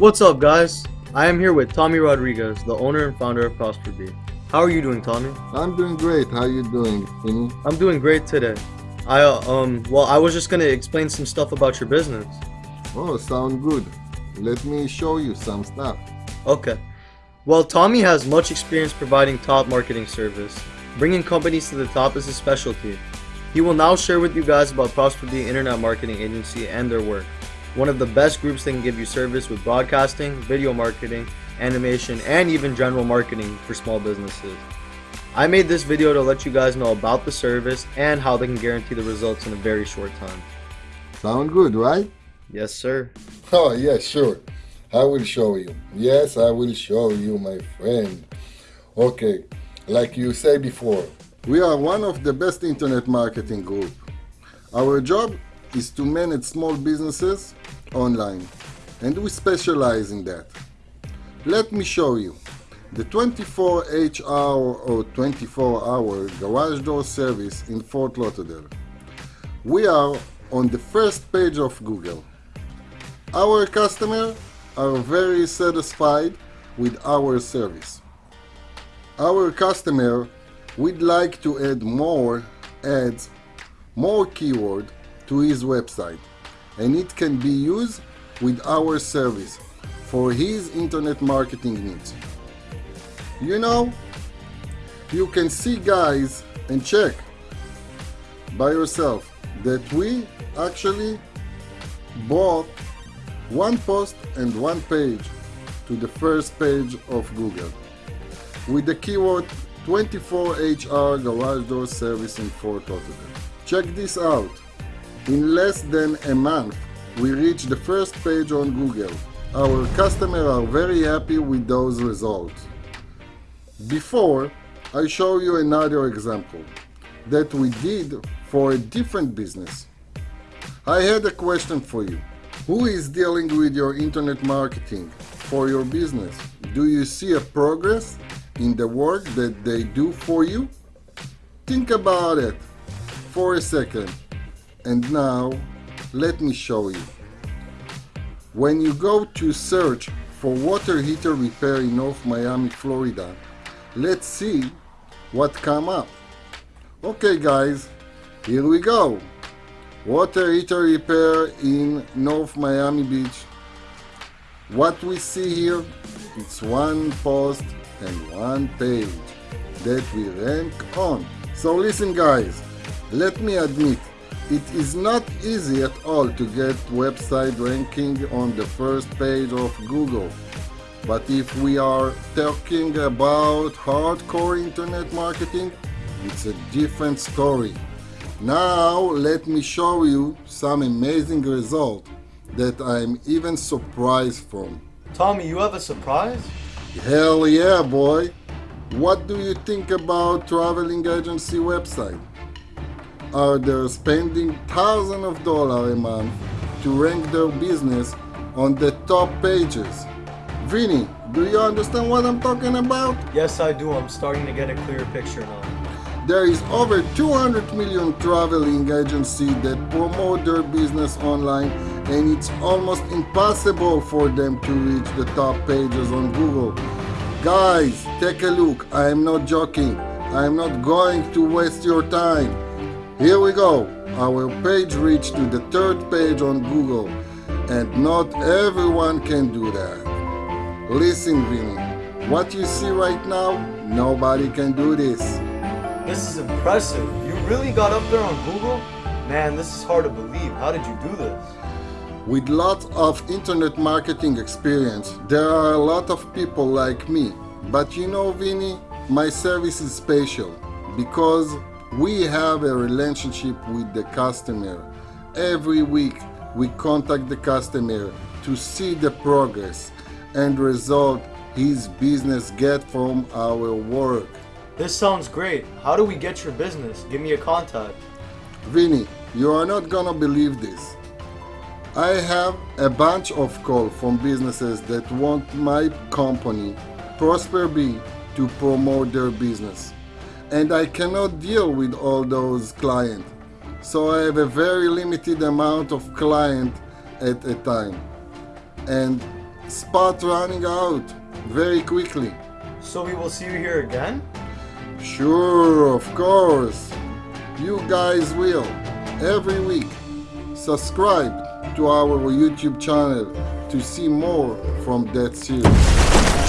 What's up, guys? I am here with Tommy Rodriguez, the owner and founder of Prosper Bee. How are you doing, Tommy? I'm doing great. How are you doing, Vinny? I'm doing great today. I uh, um well, I was just gonna explain some stuff about your business. Oh, sound good. Let me show you some stuff. Okay. Well, Tommy has much experience providing top marketing service. Bringing companies to the top is his specialty. He will now share with you guys about Prosper Bee Internet Marketing Agency and their work. One of the best groups that can give you service with broadcasting, video marketing, animation, and even general marketing for small businesses. I made this video to let you guys know about the service and how they can guarantee the results in a very short time. Sound good, right? Yes, sir. Oh, yeah, sure. I will show you. Yes, I will show you, my friend. Okay, like you say before, we are one of the best internet marketing group. Our job is to manage small businesses online, and we specialize in that. Let me show you. The 24H hour or 24 hour garage door service in Fort Lauderdale. We are on the first page of Google. Our customers are very satisfied with our service. Our customer would like to add more ads, more keyword to his website and it can be used with our service for his internet marketing needs. You know, you can see guys and check by yourself that we actually bought one post and one page to the first page of Google with the keyword 24HR garage door service in Fort Lauderdale. Check this out. In less than a month, we reached the first page on Google. Our customers are very happy with those results. Before, I show you another example that we did for a different business. I had a question for you. Who is dealing with your internet marketing for your business? Do you see a progress in the work that they do for you? Think about it for a second. And now, let me show you. When you go to search for water heater repair in North Miami, Florida, let's see what come up. Okay guys, here we go. Water heater repair in North Miami Beach. What we see here, it's one post and one page that we rank on. So listen guys, let me admit, it is not easy at all to get website ranking on the first page of Google. But if we are talking about hardcore internet marketing, it's a different story. Now let me show you some amazing results that I'm even surprised from. Tommy, you have a surprise? Hell yeah, boy! What do you think about traveling agency website? Are they spending thousands of dollars a month to rank their business on the top pages? Vinny, do you understand what I'm talking about? Yes, I do. I'm starting to get a clear picture now. There is over 200 million traveling agencies that promote their business online and it's almost impossible for them to reach the top pages on Google. Guys, take a look. I am not joking. I am not going to waste your time. Here we go. Our page reached to the third page on Google and not everyone can do that. Listen, Vinny, what you see right now, nobody can do this. This is impressive. You really got up there on Google? Man, this is hard to believe. How did you do this? With lots of internet marketing experience, there are a lot of people like me. But you know, Vinny, my service is special because we have a relationship with the customer. Every week we contact the customer to see the progress and result his business get from our work. This sounds great. How do we get your business? Give me a contact. Vinny, you are not gonna believe this. I have a bunch of calls from businesses that want my company, Prosper Bee, to promote their business. And I cannot deal with all those clients. So I have a very limited amount of clients at a time. And spot running out very quickly. So we will see you here again? Sure, of course. You guys will. Every week. Subscribe to our YouTube channel to see more from that series.